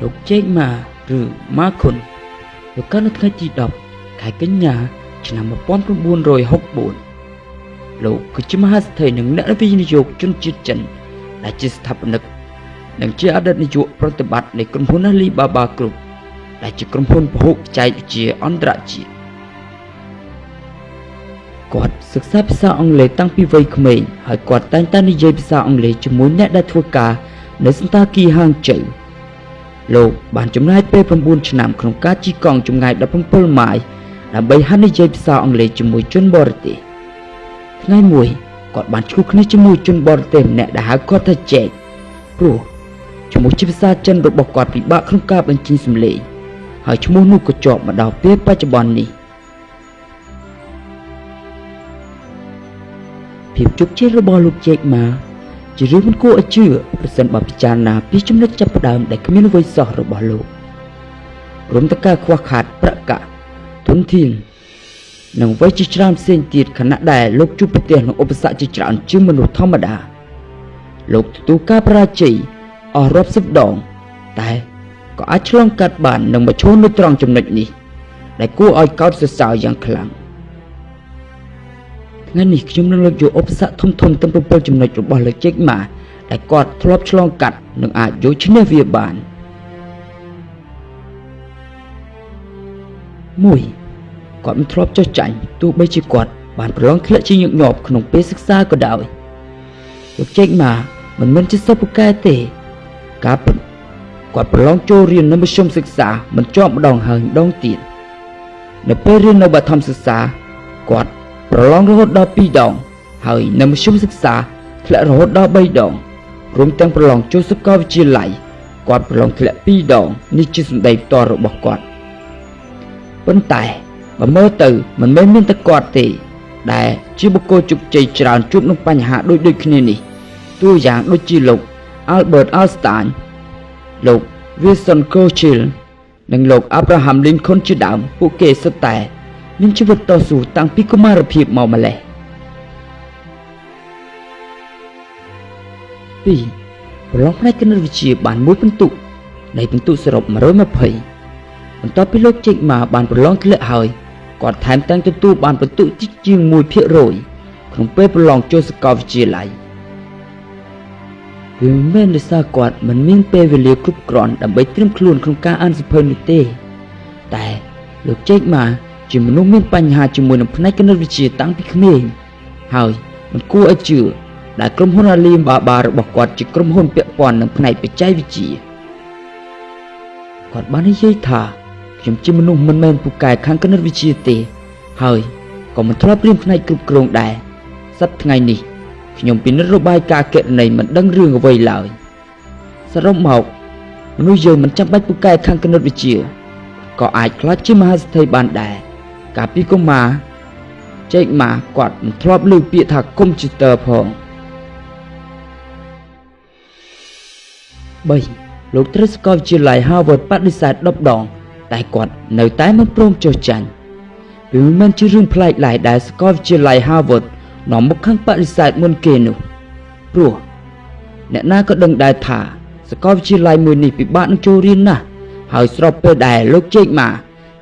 លោកជេកម៉ាឬម៉ាខុនលោកកើតនៅថ្ងៃទី10ខែកញ្ញាឆ្នាំ1964លោកគឺជាមហាសេដ្ឋីនិងអ្នកវិនិយោគជនជាតិចិនដែលជាស្ថាបនិកនិងជាអតីតនាយកប្រតិបត្តិនៃក្រុមហ៊ុន Alibaba Group ដែលជាក្រុមហ៊ុនពហុបច្ចេកវិទ្យាអន្តរជាតិគាត់សិក្សាភាសាអង់គ្លេសតាំងពីវ័យក្មេងហើយគាត់តែងតែនិយាយភាសាអង់គ្លេសជាមួយអ្នកដែលធ្វើការនៅសន្តាគារហាងជើ លោកបានចំណាយពេល9ឆ្នាំក្នុងការជិះកង់ចម្ងាយ17ម៉ាយដើម្បីហាត់និយាយភាសាអង់គ្លេសជាមួយជនបរទេសថ្ងៃមួយគាត់បានជួបគ្នាជាមួយជនបរទេសម្នាក់ដែលហៅគាត់ថាចែកព្រោះឈ្មោះជាភាសាចិនរបស់គាត់ពិបាកក្នុងការបញ្ចេញសំឡេងហើយឈ្មោះនោះក៏ជាប់មកដល់ពេលបច្ចុប្បន្ននេះភាពជោគជ័យរបស់លោកជែកម៉ា ជារឿងមិនគួរឲ្យជឿប្រសិនបើពិចារណាពីចំណុចចាប់ផ្ដើមដែលគ្មានអ្វីសោះរបស់លោករួមទាំងការខ្វះខាតប្រកាសទុនធាននិងអ្វីជាច្រើនផ្សេងទៀតខណៈដែលលោកជួបប្រទះនឹងឧបសគ្គជាច្រើនជាងមនុស្សធម្មតាលោកទទួលការបរាជ័យអស់រាប់សិបដង តែក៏អាចឆ្លងកាត់បាននឹងមកឈរនៅត្រង់ចំណុចនេះដែលគួរឲ្យកោតសរសើរយ៉ាងខ្លាំង ថ្ងៃនេះខ្ញុំនឹងលើកយកឧបសគ្គធំធំទាំង7ចំណុចរបស់លោកជេកម៉ាដែលគាត់ធ្លាប់ឆ្លងកាត់និងអាចយកឈ្នះវាបាន1គាត់មិនធ្លាប់ចុះចាញ់ទោះបីជាគាត់បានប្រឡងធ្លាក់ជាញឹកញាប់ក្នុងពេលសិក្សាក៏ដោយលោកជេកម៉ាមិនមែនជាសិស្សពូកែទេការពិតគាត់ប្រឡងចូលរៀននៅមធ្យមសិក្សាមិនជាប់ម្ដងហើយម្ដងទៀតនៅពេលរៀននៅបឋមសិក្សាគាត់ ប្រឡងរហូតដល់2ដង ហើយនៅមធ្យមសិក្សាធ្លាក់រហូតដល់3ដងរួមទាំងប្រឡងចូលសាកលវិទ្យាល័យគាត់ប្រឡងធ្លាក់2ដងនេះជាសម្ដីផ្ទាល់របស់គាត់ប៉ុន្តែបើមើលទៅមិនមែនមានតែគាត់ទេ ដែលជាបុគ្គលជោគជ័យច្រើនជួបនឹងបញ្ហាដូចដូចគ្នានេះតួយ៉ាងដូចជាលោក Albert Einstein លោក Winston Churchill និងលោក Abraham Lincoln ជាដើមពួកគេសុទ្ធតែ មានជីវិតតស៊ូតាំងពីកុមារភាពមកម្លេះ2ប្រឡងផ្នែកគណិតវិទ្យាបានមួយពិន្ទុនៃពិន្ទុសរុប120បន្ទាប់ពីលោកជេកម៉ាបានប្រឡងធ្លាក់ហើយគាត់ថែមទាំងទទួលបានពិន្ទុតិចជាង1%ក្នុងពេលប្រឡងចូលសាកលវិទ្យាល័យវាមិនមែនដោយសារគាត់មិនមានពេលវេលាគ្រប់គ្រាន់ដើម្បីត្រៀមខ្លួនក្នុងការអានសៀវភៅនោះទេ តែលោកជេកម៉ា ជាមនុស្សមានបញ្ហាជាមួយនឹងផ្នែកគណិតវិទ្យាតាំងពីក្មេងហើយមិនគួរឲ្យជឿដែលក្រុមហ៊ុន Alibaba របស់គាត់ជាក្រុមហ៊ុនពាក់ព័ន្ធនឹងផ្នែកបច្ចេកវិទ្យាគាត់បាននិយាយថាខ្ញុំជាមនុស្សមិនមែនពូកែខាងគណិតវិទ្យាទេ ហើយក៏មិនធ្លាប់រៀនផ្នែកគ្រប់គ្រងដែរសប្តាហ៍ថ្ងៃនេះខ្ញុំពិនិត្យរបាយការណ៍គណនេយ្យមិនដឹងរឿងអ្វីឡើយសរុបមកមនុស្សយើងមិនចាំបាច់ពូកែខាងគណិតវិទ្យាក៏អាចខ្លាចជាមហាសេដ្ឋីបានដែរ កាលពីកុមារចែកម៉ាគាត់មិនធ្លាប់ឮពាក្យថាកុំព្យូទ័រផង3លោកត្រូវស្គាល់វិទ្យាល័យ Harvard បដិសេធ10ដង តែគាត់នៅតែមិនព្រមចុះចាញ់វាមិនមែនជារឿងប្លែកឡើយដែលសាកលវិទ្យាល័យ Harvard នាំមុខខាងបដិសេធមុនគេនោះព្រោះអ្នកណាក៏ដឹងដែរថាសាកលវិទ្យាល័យមួយនេះពិបាកនឹងចូលរៀនណាស់ហើយស្របពេលដែលលោកជេកម៉ា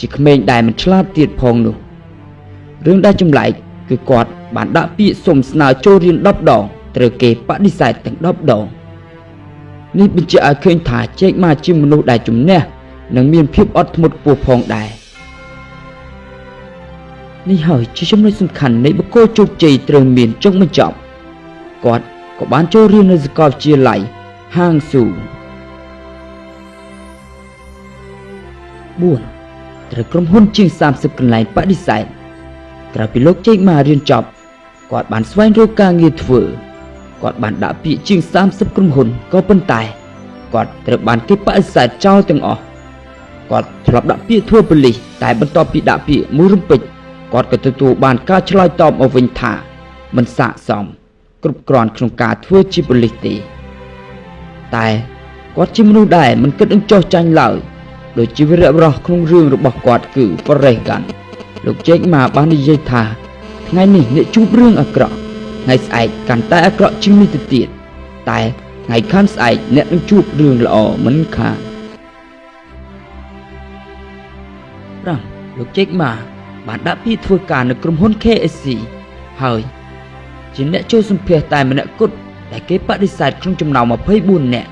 ជាក្មេងដែលមិនឆ្លាតទៀតផងនោះរឿងដែលចម្លែកគឺគាត់បានដាក់ពាក្យសុំស្នើចូលរៀន10ដងត្រូវគេបដិសេធទាំង10ដងនេះបញ្ជាក់ឲ្យឃើញថាជែកម៉ាជាមនុស្សដែលជំនះនិងមានភាពអត់ធ្មត់ខ្ពស់ផងដែរនេះហើយជាចំណុចសំខាន់នៃបុគ្គលជោគជ័យត្រូវមានចុងបញ្ចប់គាត់ក៏បានចូលរៀននៅសាកលវិទ្យាល័យហាងស៊ូ4 ត្រូវក្រុមហ៊ុនជាង30កន្លែងបដិសេធក្រៅពីលោកជេកម៉ារៀនចប់គាត់បានស្វែងរកការងារធ្វើគាត់បានដាក់ពាក្យជាង30ក្រុមហ៊ុនក៏ប៉ុន្តែគាត់ត្រូវបានគេបដិសេធចោលទាំងអស់គាត់ធ្លាប់ដាក់ពាក្យធ្វើប៉ូលីសតែបន្ទាប់ពីដាក់ពាក្យមួយរំពេចគាត់ក៏ទទួលបានការឆ្លើយតបមកវិញថាមិនស័ក្តិសមគ្រប់គ្រាន់ក្នុងការធ្វើជាប៉ូលីសទេតែគាត់ជាមនុស្សដែរមិនគិតនឹងចោះចាញ់ឡើយ ដោយជីវរៈរស់ក្នុងរឿងរបស់គាត់គឺប្រេសកាន់លោកជេកមកបាននិយាយថាថ្ងៃនេះអ្នកជួបរឿងអាក្រក់ថ្ងៃស្អែកកាន់តែអាក្រក់ជាងនេះទៅទៀតតែថ្ងៃខាងស្អែកអ្នកនឹងជួបរឿងល្អមិនខានប្រាំលោកជេកមកបានដាក់ពីធ្វើការនៅក្រុមហ៊ុន KSC ហើយជាអ្នកជួយសម្ភារតែម្នាក់គត់ដែលគេបដិសេធក្នុងចំណោម24នាក់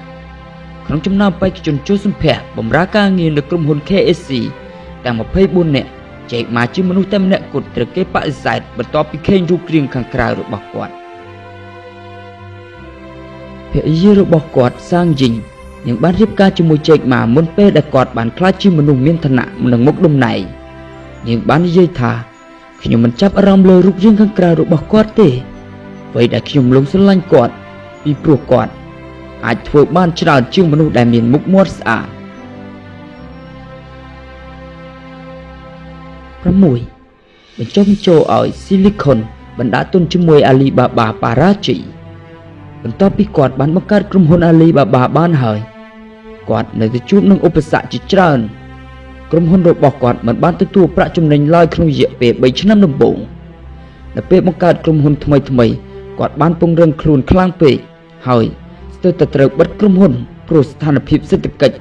ក្នុងចំណោមបេក្ខជនចូលសម្ភារបម្រើការងារនៅក្រុមហ៊ុន KSC ទាំង24នាក់ចែកមកជាមនុស្សតែម្នាក់គត់ត្រូវគេបដិសេធបន្ទាប់ពីឃើញរូបរាងខាងក្រៅរបស់គាត់ភរិយារបស់គាត់សាងយីងនឹងបានរៀបការជាមួយជែកម៉ាមុនពេលដែលគាត់បានក្លាយជាមនុស្សមានឋានៈនិងមុខតំណែងនាងបាននិយាយថាខ្ញុំមិនចាប់អារម្មណ៍លើរូបរាងខាងក្រៅរបស់គាត់ទេអ្វីដែលខ្ញុំលងស្រឡាញ់គាត់ពីព្រោះគាត់ អាចធ្វើបានច្រើនជាងមនុស្សដែលមានមុខមាត់ស្អាត6បញ្ចុះបញ្ចូលឲ្យ Silicon បណ្ដាទុនជាមួយ Alibaba បារាជ័យបន្ទាប់ពីគាត់បានបង្កើតក្រុមហ៊ុន Alibaba បានហើយគាត់នៅតែជួបនឹងឧបសគ្គជាច្រើនក្រុមហ៊ុនរបស់គាត់មិនបានទទួលប្រាក់ចំណេញឡើយក្នុងរយៈពេល3ឆ្នាំដំបូងនៅពេលបង្កើតក្រុមហ៊ុនថ្មីថ្មីគាត់បានពង្រឹងខ្លួនខ្លាំងពេកហើយស្ទើរតែត្រូវបិទក្រុមហ៊ុនព្រោះស្ថានភាពសេដ្ឋកិច្ច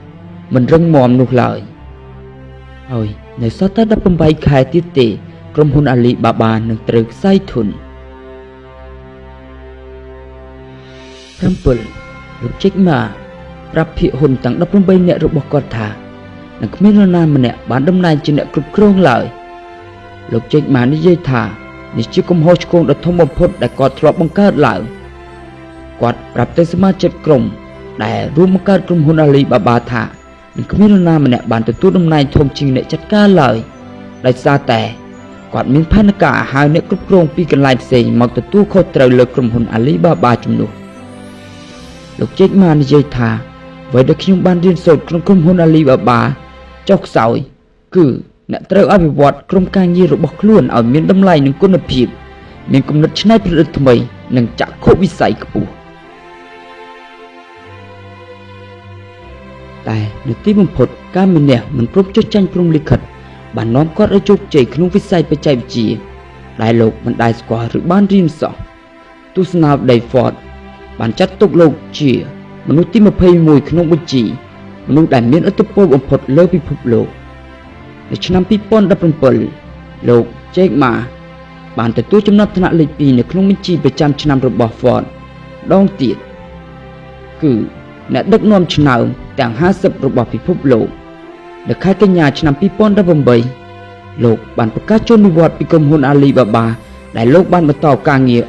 មិនរឹងមាំនោះឡើយហើយនៅសល់តែ18ខែទៀតទេ ក្រុមហ៊ុនអាលីបាបានឹងត្រូវខ្សែធន7លោកជិកម៉ាប្រាប់ភិកហ៊ុនទាំង18នាក់របស់គាត់ថានឹងគ្មាននរណាម្នាក់បានតំណែងជាអ្នកគ្រប់គ្រងឡើយលោកជិកម៉ានិយាយថានេះជាកំហុសឆ្គងដ៏ធំបំផុតដែលគាត់ធ្លាប់បង្កើតឡើង គាត់ប្រាប់ទៅសមាជិកក្រុមដែលរួមបង្កើតក្រុមហ៊ុនអាលីបាបាថានឹងគ្មាននរណាម្នាក់បានទទួលតំណែងធំជាងអ្នកចាត់ការឡើយដោយសារតែគាត់មានផែនការហៅអ្នកគ្រប់គ្រងពីកន្លែងផ្សេងមកទទួលខុសត្រូវលើក្រុមហ៊ុនអាលីបាបាជំនួសលោកជេកម៉ានិយាយថាអ្វីដែលខ្ញុំបានរៀនសូត្រក្នុងក្រុមហ៊ុនអាលីបាបាចុះខ្សោយគឺអ្នកត្រូវអភិវឌ្ឍក្រុមការងាររបស់ខ្លួនឲ្យមានតម្លៃនិងគុណភាព មានគំនិតច្នៃប្រឌិតថ្មី និងចក្ខុវិស័យខ្ពស់ តែនៅទីបំផុតការមានះមិនព្រមចុះចាញ់ព្រំលិខិតបាននាំគាត់ឲ្យជោគជ័យក្នុងវិស័យបច្ចេកវិទ្យាដែលលោកមិនដែលស្គាល់ឬបានរៀនសោះទស្សនាវ Dayford បានចាត់ទុកលោកជាមនុស្សទី21ក្នុងបញ្ជីមនុស្សដែលមានឥទ្ធិពលបំផុតលើពិភពលោកនៅឆ្នាំ2017លោក Jack Ma បានទទួលចំណាត់ថ្នាក់លេខ2នៅក្នុងបញ្ជីប្រចាំឆ្នាំរបស់ Ford ដងទៀតគឺអ្នកដឹកនាំឆ្នើម ទាំង50របស់ពិភពលោកនៅខែកញ្ញាឆ្នាំ2018លោកបានប្រកាសចូលនិវត្តន៍ពីក្រុមហ៊ុន Alibaba ដែលលោកបានបន្តការងារ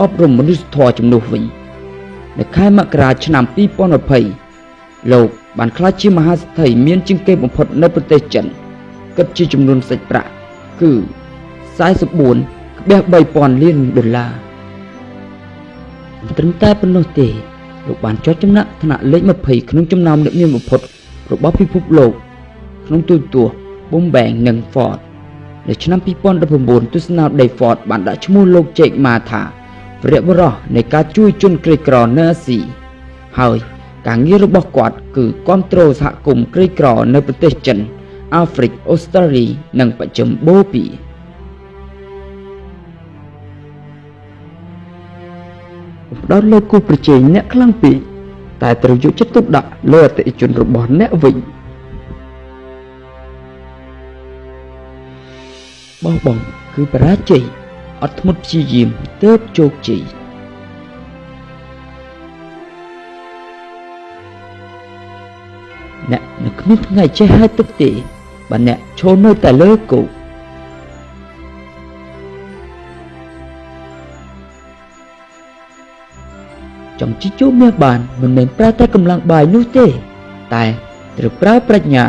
អប់រំមនុស្សធម៌ជំនួសវិញនៅខែមករាឆ្នាំ2020លោកបានក្លាយជាមហាសេដ្ឋីមានជាងគេបំផុតនៅប្រទេសចិនគិតជាចំនួនសាច់ប្រាក់គឺ44.3000លានដុល្លារមិនត្រឹមតែប៉ុណ្ណោះទេ លោកបានចុះចំណាក់ថ្នាក់លេខ20ក្នុងចំណោមអ្នកមានបំផុតរបស់ពិភពលោក ក្នុងទូរទស្សន៍ Bloomberg និង Ford នៅឆ្នាំ2019ទស្សនា Day Ford បានដាក់ឈ្មោះលោក Jack Ma ថាវរៈបរោះនៃការជួយជនក្រីក្រនៅអាស៊ីហើយការងាររបស់គាត់គឺគ្រប់គ្រងសហគមន៍ក្រីក្រនៅប្រទេសចិន អាហ្វ្រិកអូស្ត្រាលី និងបច្ចឹមបូពី ផ្ដោតលើគូប្រជែងអ្នកខ្លាំងពេកតែត្រូវយកចិត្តទុកដាក់លើអតិថិជនរបស់អ្នកវិញបោះបង់គឺបរាជ័យអត់ធ្មត់ព្យាយាមទើបជោគជ័យអ្នកនៅគ្មានថ្ងៃចេះហើយទឹកទេបើអ្នកឈរនៅតែលើគោក ចង់ជីជួបមាសបានមិនមែនប្រើតែកម្លាំងបាយនោះទេ តែត្រូវប្រើប្រាជ្ញា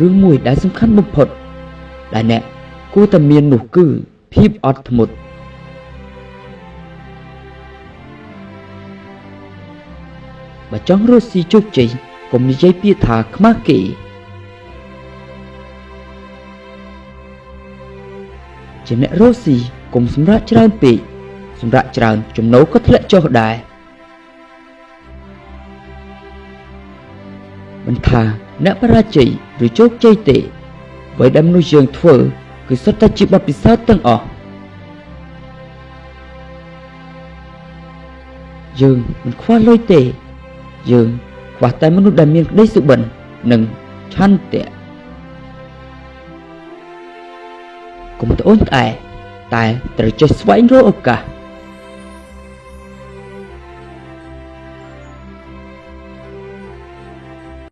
រឿងមួយដែលសំខាន់បំផុត ដែលអ្នកគួរតែមាននោះគឺភាពអត់ធ្មត់បើចង់រស់ស៊ីជោគជ័យកុំនិយាយពាក្យថាខ្មាស់គេ ជាអ្នករស់ស៊ីកុំសម្រាប់ច្រើនពេកសម្រាប់ច្រើនចំណូលក៏ធ្លាក់ចុះដែរមិនថាអ្នកបរាជ័យឬជោគជ័យទេអ្វីដែលមនុស្សយើងធ្វើ គឺសុទ្ធតែជាបទពិសោធន៍ទាំងអស់យើងមិនខ្វះលុយទេ យើងខ្វះតែមនុស្សដែលមានក្តីសុបិននិងឆន្ទៈ កុំត្អូញត្អែតែត្រូវចេះស្វែងរកឱកាស